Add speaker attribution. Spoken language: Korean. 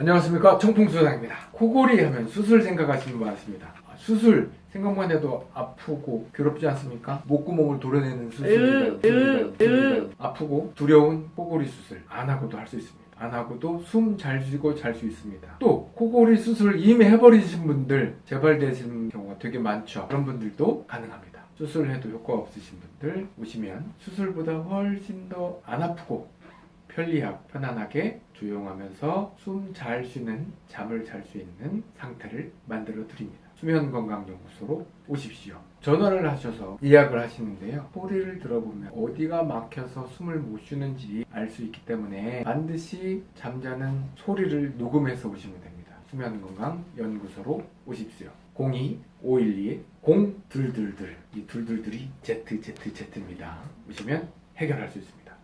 Speaker 1: 안녕하십니까. 청풍수상입니다. 코골이 하면 수술 생각하시는 분 많습니다. 아, 수술 생각만 해도 아프고 괴롭지 않습니까? 목구멍을 도려내는 수술 아프고 두려운 코골이 수술. 안 하고도 할 수 있습니다. 안 하고도 숨 잘 쉬고 잘 수 있습니다. 또 코골이 수술 이미 해버리신 분들 재발되신 경우가 되게 많죠. 그런 분들도 가능합니다. 수술해도 효과 없으신 분들 오시면 수술보다 훨씬 더 안 아프고 편리하고 편안하게 조용하면서 숨 잘 쉬는 잠을 잘 수 있는 상태를 만들어 드립니다. 수면건강연구소로 오십시오. 전화를 하셔서 예약을 하시는데요. 소리를 들어보면 어디가 막혀서 숨을 못 쉬는지 알 수 있기 때문에 반드시 잠자는 소리를 녹음해서 오시면 됩니다. 수면건강연구소로 오십시오. 02-512-0222 이 둘둘들이 ZZZ입니다. 오시면 해결할 수 있습니다.